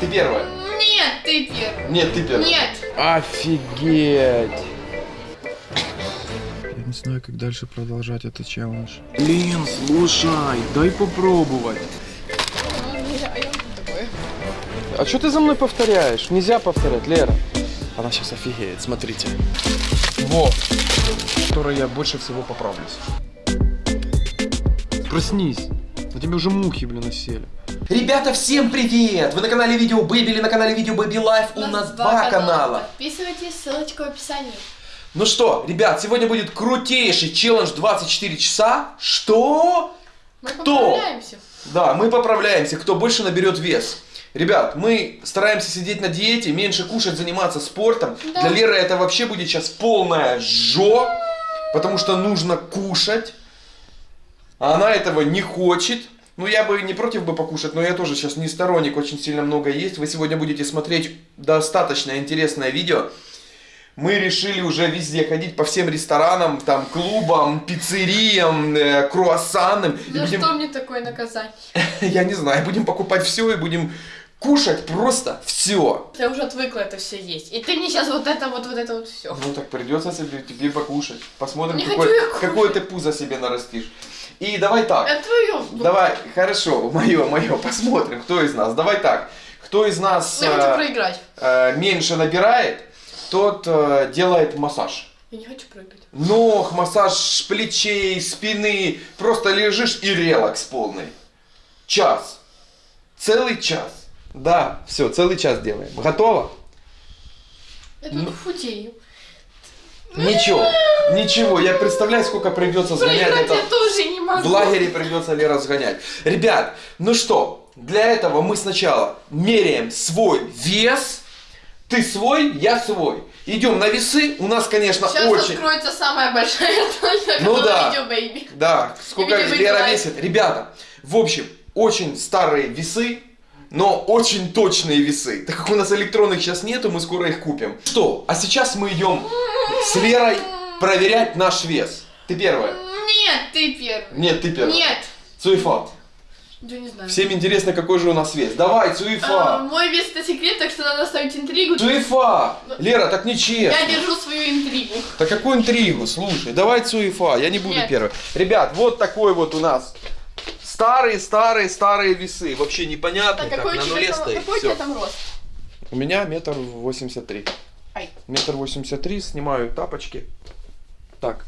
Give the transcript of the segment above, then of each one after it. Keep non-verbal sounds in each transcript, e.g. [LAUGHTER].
Ты первая. Нет, ты первый. Нет, ты первая. Нет. Офигеть. Я не знаю, как дальше продолжать этот челлендж. Блин, слушай, дай попробовать. А что ты за мной повторяешь? Нельзя повторять, Лера. Она сейчас офигеет, смотрите. Во. Которой я больше всего поправлюсь. Проснись. На тебе уже мухи, блин, насели. Ребята, всем привет! Вы на канале Видео Бэби или на канале Видео Бэби Лайф? У нас два канала. Подписывайтесь, ссылочка в описании. Ну что, ребят, сегодня будет крутейший челлендж 24 часа. Что? Мы Кто? поправляемся. Да, мы поправляемся, кто больше наберет вес. Ребят, мы стараемся сидеть на диете, меньше кушать, заниматься спортом. Да. Для Леры это вообще будет сейчас полная жо, потому что нужно кушать. А она этого не хочет. Ну, я бы не против бы покушать, но я тоже сейчас не сторонник, очень сильно много есть. Вы сегодня будете смотреть достаточно интересное видео. Мы решили уже везде ходить по всем ресторанам, там, клубам, пиццериям, э, круассанам. И За будем- что мне такое наказание? [LAUGHS] я не знаю, будем покупать все и будем кушать просто все. Я уже отвыкла это все есть. И ты мне сейчас вот это вот, вот это вот все. Ну так придется себе, тебе покушать. Посмотрим, Не какой, какое ты пузо себе нарастишь. И давай так. Это твое. Давай, хорошо, мое, мое, посмотрим, кто из нас. Давай так. Кто из нас Я хочу э, проиграть. э, меньше набирает, тот э, делает массаж. Я не хочу проиграть. Ног, массаж плечей, спины. Просто лежишь и релакс полный. Час. Целый час. Да, все, целый час делаем. Готово? Я Ну. худею. Ничего, [LAUGHS] ничего. Я представляю, сколько придется сгонять Проиграть это. я тоже не могу. В лагере придется Лера сгонять. Ребят, ну что, для этого мы сначала меряем свой вес. Ты свой, я свой. Идем на весы. У нас, конечно, Сейчас очень... откроется самая большая [LAUGHS] точка, Ну да. видео, бэйби. Да, сколько Лера весит. Ребята, в общем, очень старые весы, но очень точные весы. Так как у нас электронных сейчас нету, мы скоро их купим. Что, а сейчас мы идем с Лерой проверять наш вес. Ты первая. Нет, ты первый. Нет, ты первая. Нет. Цуефа. Я не знаю. Всем интересно, какой же у нас вес. Давай, А, Цуефа. мой вес это секрет, так что надо оставить интригу. Цуефа. Лера, так Я нечестно. держу свою интригу. Так какую интригу? Слушай, давай Цуефа, я не буду Нет. первый. Ребят, вот такой вот у нас старые, старые, старые весы. Вообще непонятно, как на нуле там, стоит. какой у тебя там рост? У меня метр восемьдесят три. Ай. Метр восемьдесят три, снимаю тапочки. Так,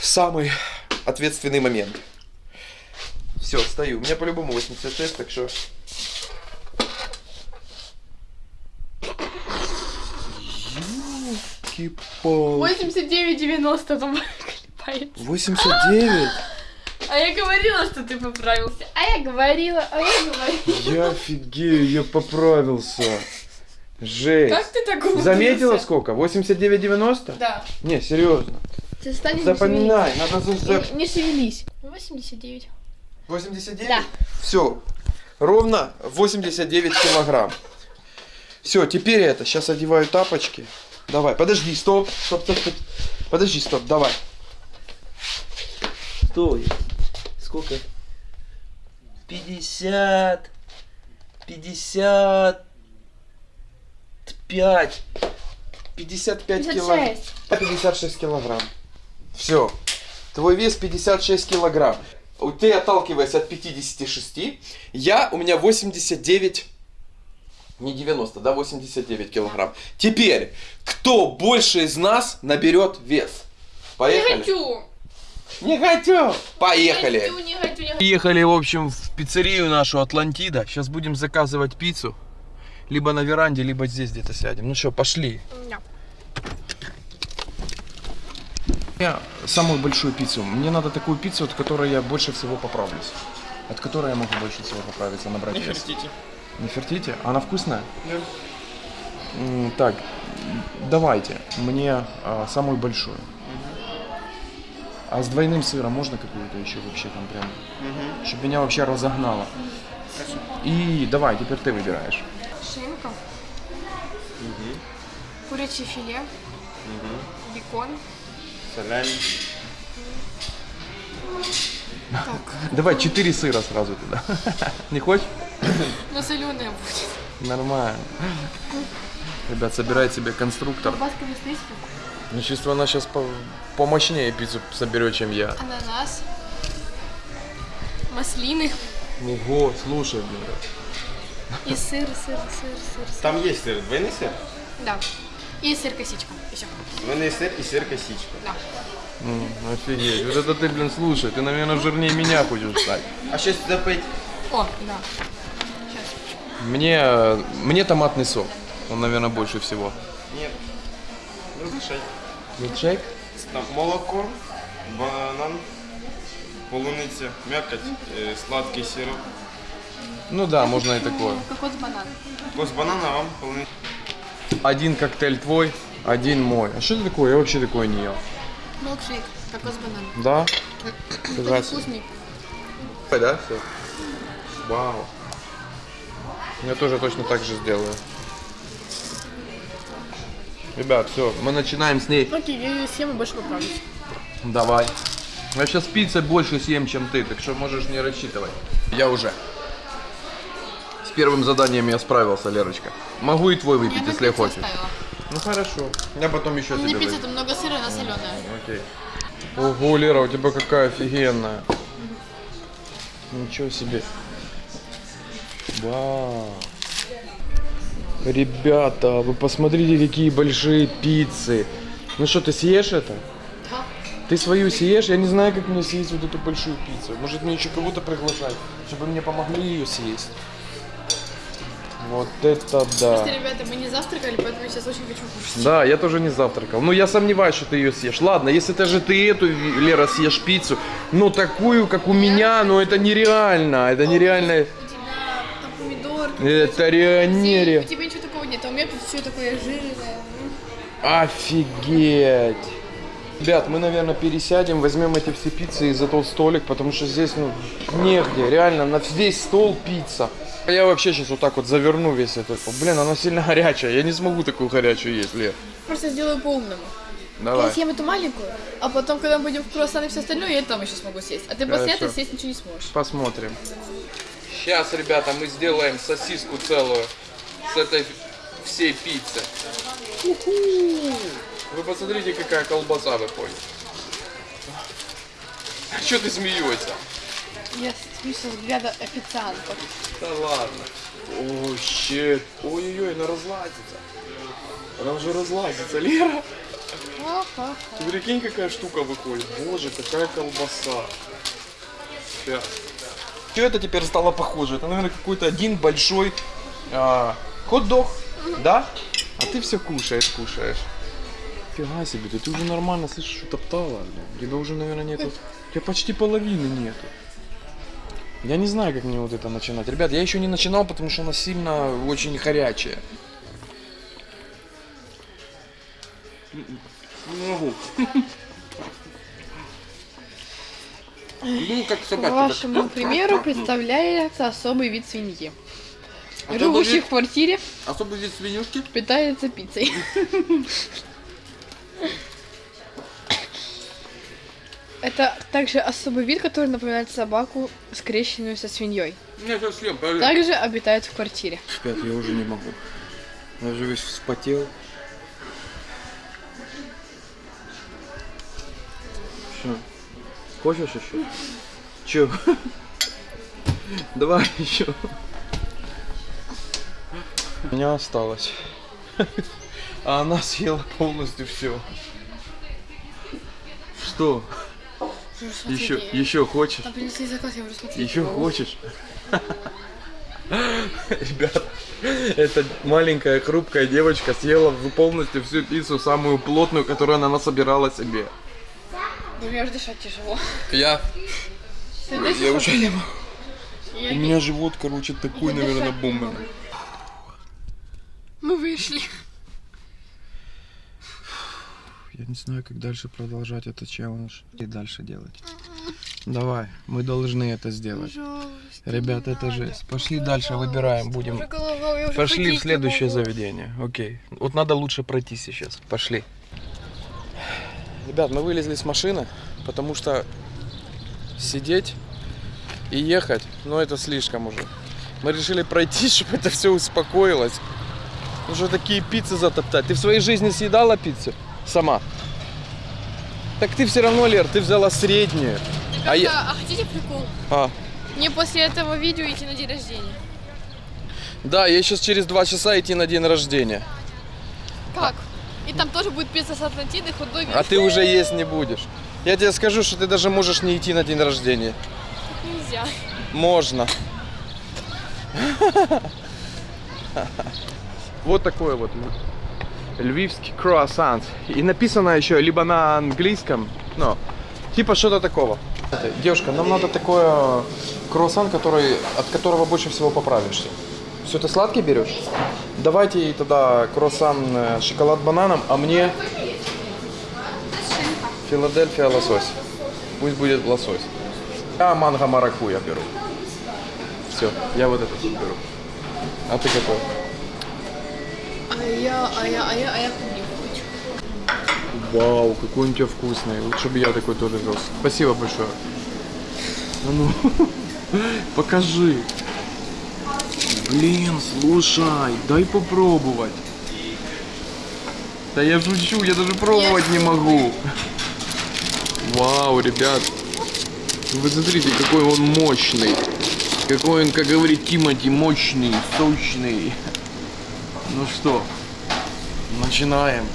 самый ответственный момент. Все, стою. У меня по-любому 86, так что... Ёлки-палки. 89-90 там клепает. 89? А я говорила, что ты поправился. А я говорила, а я говорила. Я офигею, я поправился. Жесть. Как ты так умудрился? Заметила сколько? 89,90? Да. Не, серьезно. Ты встань и не Запоминай, надо за... Не, не шевелись. 89. 89? Да. Все. Ровно 89 килограмм. Все, теперь это. Сейчас одеваю тапочки. Давай, подожди, стоп. Стоп, стоп, стоп. Подожди, стоп, давай. Стой. Сколько? 50. 55. 55 килограмм. 56. 56 килограмм. Все. Твой вес 56 килограмм. Ты отталкиваясь от 56, я, у меня 89, не 90, да, 89 килограмм. Теперь, кто больше из нас наберет вес? Поехали? хочу. Не хочу. Поехали. Не хочу, не хочу, не хочу. Приехали, в общем, в пиццерию нашу Атлантида. Сейчас будем заказывать пиццу. Либо на веранде, либо здесь где-то сядем. Ну что, пошли. Да. Я самую большую пиццу. Мне надо такую пиццу, от которой я больше всего поправлюсь. От которой я могу больше всего поправиться, набрать вес. Не фертите? Она вкусная? М, Так, давайте мне а, самую большую. А с двойным сыром можно какую-то еще вообще там прям? Чтобы меня вообще разогнало. И давай, теперь ты выбираешь. Шинка. Курячее филе. Бекон. [LAUGHS] Давай четыре сыра сразу туда. [LAUGHS] Не хочешь? Но соленая будет. Нормально. Ребят, собирает себе конструктор. Колбаска без. Ну, чувствую, она сейчас по помощнее пиццу соберет, чем я. Ананас. Маслины. Ого, слушай, блин. И сыр, сыр, сыр, сыр, сыр. Там есть сыр, двойный сыр, Да. И сыр косичка. Еще. двойный сыр и сыр косичка. Да. М, офигеть. Вот это ты, блин, слушай. Ты, наверное, жирнее меня хочешь стать. А что сюда пойти? О, да. Мне, э, мне томатный сок. Он, наверное, больше всего. Нет. Разрешай. Милкшейк? Там молоко, банан, полуниця, мякоть, э, сладкий сироп. Ну да, можно и такое. Кокос банан. Вкус банана, а вам полуниця. Один коктейль твой, один мой. А что это такое? Я вообще такое не ел. Милкшейк. Кокос банан. Да? Очень вкусный. Да, все. Вау. Я тоже точно так же сделаю. Ребят, все, мы начинаем с ней. Окей, я съем и больше поправлюсь. Давай. Я сейчас пиццы больше съем, чем ты, так что можешь не рассчитывать. Я уже. С первым заданием я справился, Лерочка. Могу и твой выпить, если хочешь. Ну хорошо. Я потом еще Мне тебе пицца выпью. это много сыра, она соленая. Окей. Ого, Лера, у тебя какая офигенная. Ничего себе. Вау. Ребята, вы посмотрите, какие большие пиццы. Ну что, ты съешь это? Да. Ты свою съешь? Я не знаю, как мне съесть вот эту большую пиццу. Может мне еще кого-то приглашать, чтобы мне помогли ее съесть. Вот это да. Просто, ребята, мы не завтракали, поэтому я сейчас очень хочу кушать. Да, я тоже не завтракал. Ну, я сомневаюсь, что ты ее съешь. Ладно, если даже ты эту, Лера, съешь пиццу, ну, такую, как у меня, ну, это нереально. Это нереально. У тебя там помидорки. Это У реально... тебя такого нет, а у меня тут все такое жирное. Офигеть. Ребят, мы, наверное, пересядем, возьмем эти все пиццы и за тот столик, потому что здесь, ну, негде. Реально, на весь стол пицца. Я вообще сейчас вот так вот заверну весь этот. Блин, она сильно [LAUGHS] горячая. Я не смогу такую горячую есть, Лер. Просто сделаю по-умному. Давай. Я съем эту маленькую, а потом, когда мы будем в круассан и все остальное, я там еще смогу съесть. А ты после Хорошо. этого съесть ничего не сможешь. Посмотрим. Сейчас, ребята, мы сделаем сосиску целую с этой всей пиццы. Вы посмотрите, какая колбаса выходит. Что ты смеешься? Я смеюсь со взгляда официантов. Да ладно. О, щет. Ой-ой-ой, она разлазится. Она уже разлазится, Лера. Ха-ха. Ты прикинь, какая штука выходит. Боже, какая колбаса. Сейчас. Что это теперь стало похоже? Это, наверное, какой-то один большой а, хот-дог, да? А ты все кушаешь, кушаешь. Фига себе, да ты уже нормально, слышишь, утоптала. блин. Тебя уже, наверное, нету. У тебя почти половины нету. Я не знаю, как мне вот это начинать. Ребят, я еще не начинал, потому что она сильно очень горячая. Не могу. Ну, как По собака. вашему примеру представляется особый вид свиньи. Особый Живущий вид? в квартире, Особый вид свинюшки. питается пиццей. Это также особый вид, который напоминает собаку, скрещенную со свиньей. Не, сейчас съем, подожди. Также обитает в квартире. Ребят, я уже не могу. Я уже весь вспотел. Что? Хочешь еще? Че? [LAUGHS] Давай еще. У меня осталось. [LAUGHS] А она съела полностью все. Что? Еще, еще хочешь? Заказ. Еще хочешь? Ребят, эта маленькая хрупкая девочка съела полностью всю пиццу, самую плотную, которую она насобирала себе. Ну, мне уже дышать тяжело. Я, Ты я уже не могу. Я- У меня живот, короче, такой, наверное. Мы вышли. Я не знаю, как дальше продолжать этот челлендж и дальше делать. Давай, мы должны это сделать. Пожалуйста. Ребят, это жесть. Пошли дальше, выбираем, будем. Голова, Пошли в следующее могу. заведение. Окей. Вот надо лучше пройти сейчас. Пошли. Ребят, мы вылезли с машины, потому что сидеть и ехать, ну это слишком уже. Мы решили пройти, [LAUGHS] чтобы это все успокоилось. Уже такие пиццы затоптать. Ты в своей жизни съедала пиццу? Сама? Так ты все равно, Лер, ты взяла среднюю. А я... а хотите прикол? А, Мне после этого видео идти на день рождения. да, я сейчас через два часа идти на день рождения. Как? И там тоже будет пицца с Атлантиды, хот-доги. А ты уже есть не будешь. Я тебе скажу, что ты даже можешь не идти на день рождения. Нельзя. Можно. [LAUGHS] Вот такой вот львивский круассан. И написано еще либо на английском, ну, типа что-то такого. Девушка, нам надо такой э, круассан, который, от которого больше всего поправишься. Все, ты сладкий берешь? Давайте тогда круассан э, шоколад бананом, а мне Филадельфия лосось. Пусть будет лосось. Я манго маракуя беру. Все, я вот этот беру. А ты какой? А я, а я, а я, а я клубнику хочу. Вау, какой он у тебя вкусный. Лучше бы я такой тоже взял. Спасибо большое. А ну, [LAUGHS] покажи. Блин, слушай, дай попробовать. Да я шучу, я даже пробовать не могу. Вау, ребят. Вы смотрите, какой он мощный. Какой он, как говорит Тимати, мощный, сочный. Ну что, начинаем.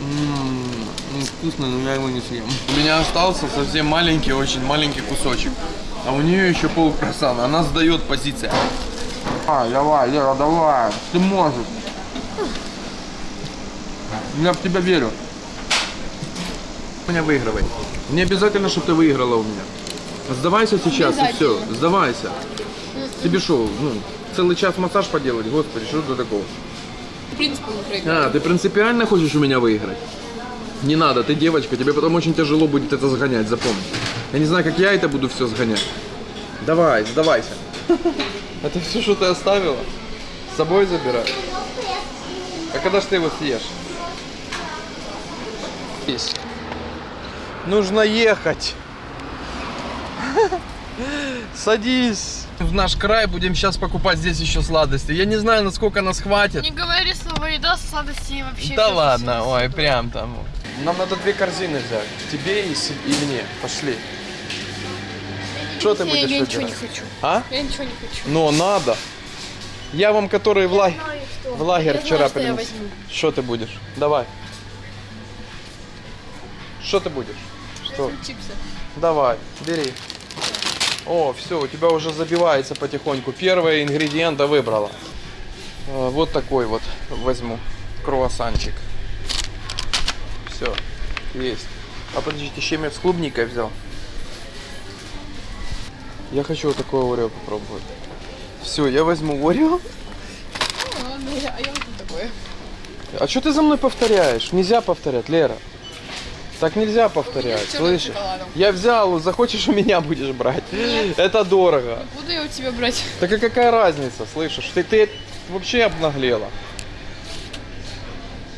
Ммм, ну, вкусно, но я его не съем. У меня остался совсем маленький, очень маленький кусочек. А у нее еще пол круассана. Она сдает позиция. А, давай, Лера, давай. Ты можешь. Я в тебя верю. Меня выигрывай. Не обязательно, чтобы ты выиграла у меня. Сдавайся сейчас и все. Сдавайся. Тебе что, ну, целый час массаж поделать? Господи, что это такого? А, ты принципиально хочешь у меня выиграть? Не надо, ты девочка, тебе потом очень тяжело будет это сгонять, запомни. Я не знаю, как я это буду все сгонять. Давай, сдавайся. [LAUGHS] Это все, что ты оставила? С собой забирай. А когда ж ты его съешь? Есть. Нужно ехать. Садись. В наш край будем сейчас покупать здесь еще сладости. Я не знаю, насколько нас хватит. Не говори слово еда, сладости вообще. Да ладно, ой, прям там. Нам надо две корзины взять. Тебе и, и мне. Пошли. Что ты будешь Я ничего не хочу. А? Я ничего не хочу. Но надо. Я вам, который в, ла- Знаю, что. в лагерь Я вчера знаю, что принес. возьму. Что ты будешь? Давай. Что ты будешь? Что? Чипсы. Давай, бери. О, все, у тебя уже забивается потихоньку. Первые ингредиенты выбрала. Э, Вот такой вот возьму. Круассанчик. Все, есть. А подождите, я с клубникой взял. Я хочу вот такое Орео попробовать. Все, я возьму Орео. А, я- а я такое. А что ты за мной повторяешь? Нельзя повторять, Лера. Так нельзя повторять, слышишь? Я взял, захочешь у меня будешь брать. Это дорого. Буду я у тебя брать. Так и какая разница, слышишь? Ты, ты вообще обнаглела.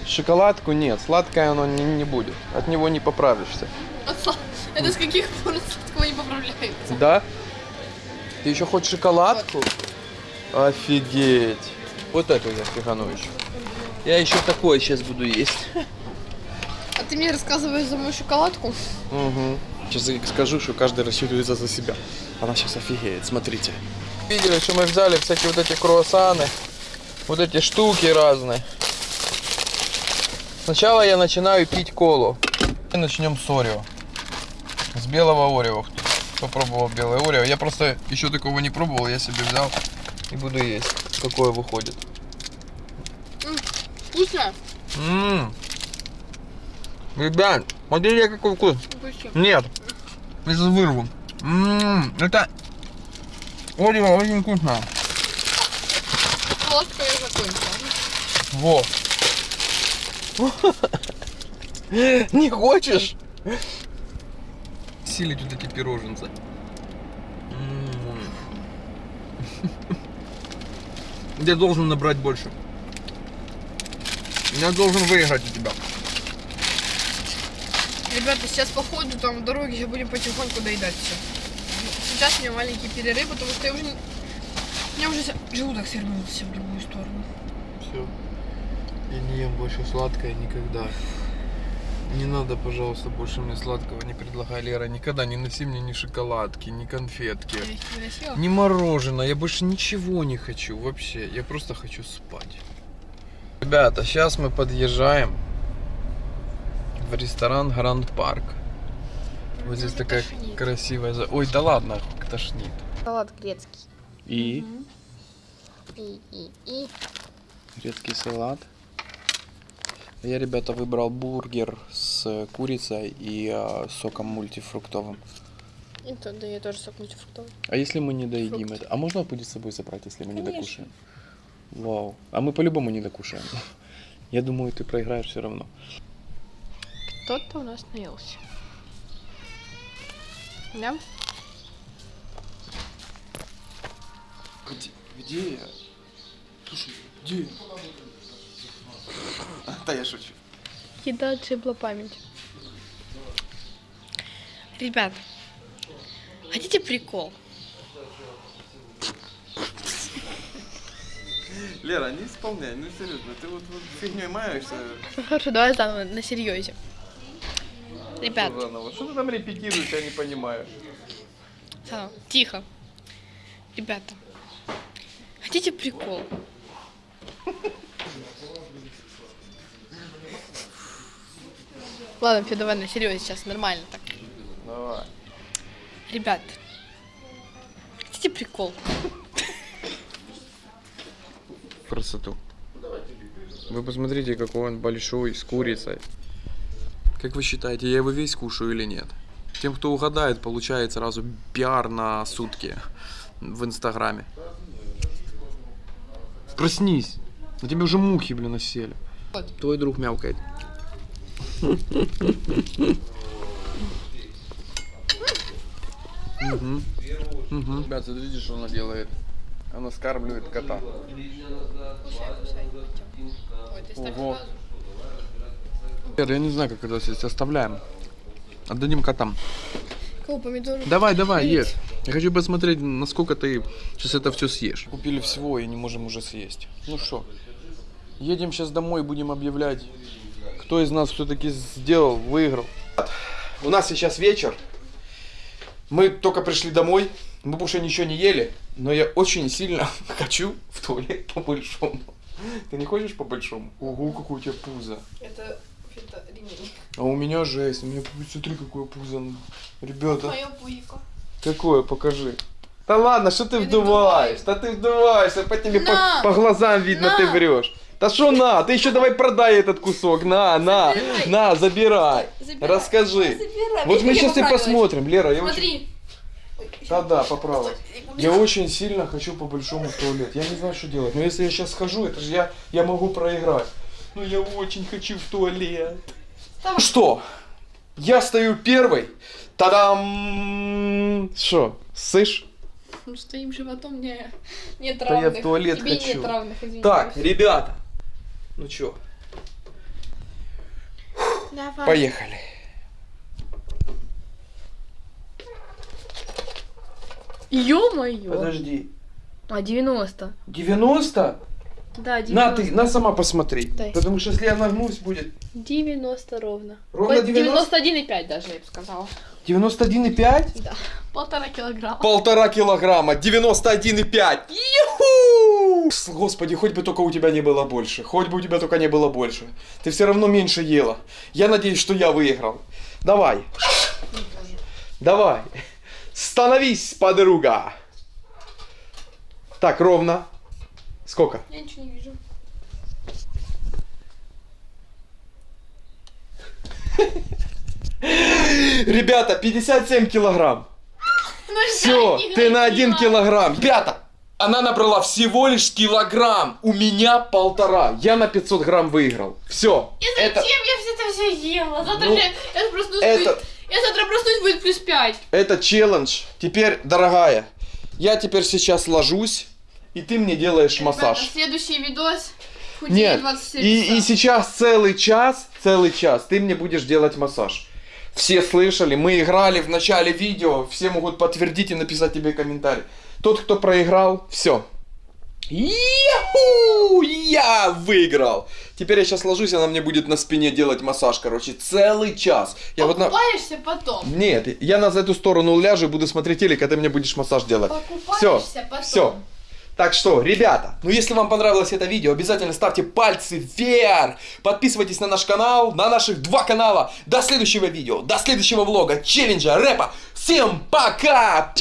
Шоколадку нет, сладкое оно не, не будет. От него не поправишься. Это с каких пор сладкого не поправляется? Да? Ты еще хочешь шоколадку? Офигеть. Вот это я фигану еще. Я еще такое сейчас буду есть. Ты мне рассказываешь за мою шоколадку? Угу. Сейчас я скажу, что каждый рассчитывается за себя. Она сейчас офигеет, смотрите. Видели, что мы взяли всякие вот эти круассаны, вот эти штуки разные. Сначала я начинаю пить колу. И начнем с Орео. С белого Орео. Попробовал белое Орео. Я просто еще такого не пробовал, я себе взял и буду есть. Какое выходит. Вкусно? Ммм. Ребят, смотрите какой вкус. Нет. Из вырву. Ммм, это Орео очень вкусно. Ложка я закончила. Во. Не хочешь? Силить вот эти пироженцы. М. Я должен набрать больше. Я должен выиграть у тебя. Ребята, сейчас по ходу там дороги будем потихоньку доедать все. сейчас у меня маленький перерыв, потому что я уже... У меня уже желудок свернулся в другую сторону. Все. Я не ем больше сладкое никогда. Не надо, пожалуйста, больше мне сладкого не предлагай, Лера. Никогда не носи мне ни шоколадки, ни конфетки. Ни мороженое, я больше ничего не хочу вообще. Я просто хочу спать. Ребята, сейчас мы подъезжаем в ресторан Гранд Парк. Вот здесь такая тошнит. красивая... за- Ой, да ладно, тошнит. Салат грецкий. И И, и, и. грецкий салат. Я, ребята, выбрал бургер с курицей и а, соком мультифруктовым. И то, да, я тоже сок мультифруктовый. А если мы не доедим Фрукты. это? А можно будет с собой забрать, если мы не Конечно. докушаем? Вау. А мы по-любому не докушаем. [LAUGHS] Я думаю, ты проиграешь все равно. Кто-то у нас наелся. Да? Где, где я? Слушай, где я? Да я шучу. Еда отшибла память. Ребят, хотите прикол? Лера, не исполняй, ну серьезно, ты вот, вот фигней маешься. Хорошо, давай заново, на серьезе. Ребят, Заново. Что ты там репетируешь, я не понимаю. заново, тихо. Ребята, хотите прикол? Ладно, все, давай на серьезе сейчас, нормально так. Давай. Ребят, хотите прикол? Красоту. Вы посмотрите, какой он большой, с курицей. Как вы считаете, я его весь кушаю или нет? Тем, кто угадает, получает сразу пиар на сутки в Инстаграме. Проснись. На тебе уже мухи, блин, осели. Вот. Твой друг мяукает. Мгм. Мгм. Ребят, смотрите, что она делает. Она скармливает кота. Ого. Я не знаю, как это здесь оставляем. Отдадим котам. Кого помидоры? Давай, давай, ешь. Я хочу посмотреть, насколько ты сейчас это все съешь. Купили всего и не можем уже съесть. Ну что, едем сейчас домой, будем объявлять, кто из нас все-таки сделал, выиграл. У нас сейчас вечер. Мы только пришли домой. Мы больше ничего не ели. Но я очень сильно [LAUGHS] хочу в туалет по-большому. Ты не хочешь по-большому? Ого, какое у тебя пузо. Это ремень. А у меня жесть. У меня, смотри, какое пузо. Ребята, Мое пуйко. какое, покажи. Да ладно, что ты вдуваешь? Да ты вдуваешься, по тебе по, по глазам видно, На! ты врешь. Да что на? Ты еще давай продай этот кусок. На, на, Забирай. на, забирай. Забирай. Расскажи. Забирай. Вот мы сейчас и посмотрим, Лера. Я очень... Смотри. Да-да, поправок. Я очень сильно хочу по большому в туалет. Я не знаю, что делать. Но если я сейчас схожу, это же я, я могу проиграть. Ну я очень хочу в туалет. Ну что? Я стою первый. Тадам! Что, сышь? Ну, с твоим животом не, нет Да я равных. в туалет Тебе хочу. нет равных. Так, ребята. Ну чё, Давай. поехали. Ё-моё. Подожди. А, 90. 90? Да, 90. На ты, на сама посмотри. Дай. Потому что если я нагнусь, будет 90 ровно. Ровно Вот 90? 91,5 даже, я бы сказала. 91,5? Да. Полтора килограмма. Полтора килограмма, 91,5. Юху! Господи, хоть бы только у тебя не было больше. Хоть бы у тебя только не было больше. Ты все равно меньше ела. Я надеюсь, что я выиграл. Давай. Давай. Становись, подруга. Так, ровно. Сколько? Я ничего не вижу. Ребята, 57 килограмм. Ну, Все, ты на один килограмм. Ребята, она набрала всего лишь килограмм. У меня полтора. Я на 500 грамм выиграл. Все. И Это, зачем я все это все ела? Завтра Ну, же я проснусь, это- будет... Я завтра проснусь, будет плюс 5. это челлендж. Теперь, дорогая, я теперь сейчас ложусь, и ты мне делаешь массаж. следующий видос. Нет, 27 и, и сейчас целый час, целый час ты мне будешь делать массаж. Все слышали, мы играли в начале видео, все могут подтвердить и написать тебе комментарий. Тот, кто проиграл, все. Яху! Я выиграл! Теперь я сейчас ложусь, она мне будет на спине делать массаж, короче, целый час. Я вот на... Покупаешься потом. Нет, я на эту сторону ляжу и буду смотреть телек, а ты мне будешь массаж делать. Все, Покупаешься потом. все. Так что, ребята, ну если вам понравилось это видео, обязательно ставьте пальцы вверх. Подписывайтесь на наш канал, на наших два канала. До следующего видео, до следующего влога, челленджа, рэпа. Всем пока!